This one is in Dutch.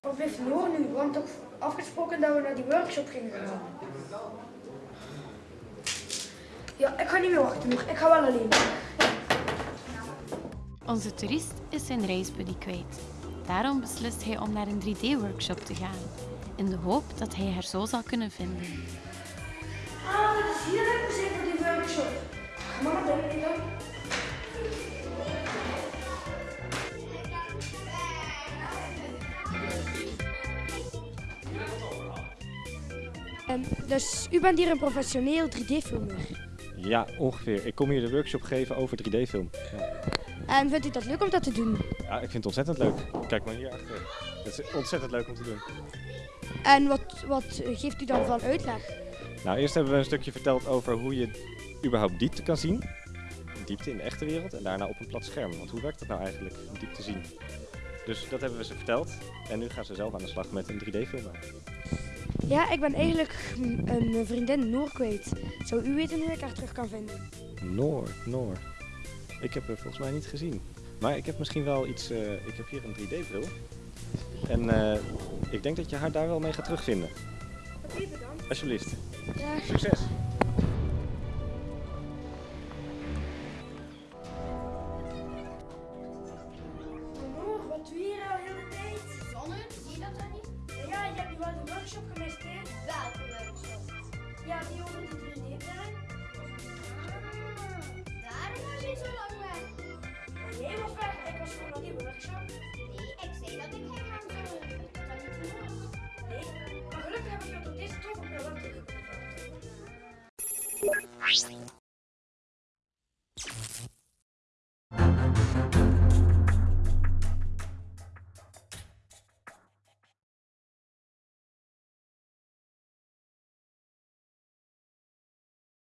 Wat blijft Noor nu? We hadden toch afgesproken dat we naar die workshop gingen gaan. Ja, ik ga niet meer wachten Noor. Ik ga wel alleen. Onze toerist is zijn reisbuddy kwijt. Daarom beslist hij om naar een 3D-workshop te gaan, in de hoop dat hij haar zo zal kunnen vinden. Ah, dat is hier zijn voor die workshop. Ga maar naar binnen dan. Dus u bent hier een professioneel 3D-filmer. Ja, ongeveer. Ik kom hier de workshop geven over 3D-film. Ja. En vindt u dat leuk om dat te doen? ja, ik vind het ontzettend leuk. Kijk maar hier achter. Het is ontzettend leuk om te doen. En wat, wat geeft u dan van uitleg? Nou, eerst hebben we een stukje verteld over hoe je überhaupt diepte kan zien. Diepte in de echte wereld en daarna op een plat scherm. Want hoe werkt dat nou eigenlijk, diepte zien? Dus dat hebben we ze verteld. En nu gaan ze zelf aan de slag met een 3D-film. Ja, ik ben eigenlijk een vriendin Noor kwijt. Zou u weten hoe ik haar terug kan vinden? Noor, Noor. Ik heb haar volgens mij niet gezien. Maar ik heb misschien wel iets... eh, ik heb hier een 3D-bril. En eh, ik denk dat je haar daar wel mee gaat terugvinden. Oké, bedankt. Alsjeblieft. Ja. Succes! Maar gelukkig heb ik je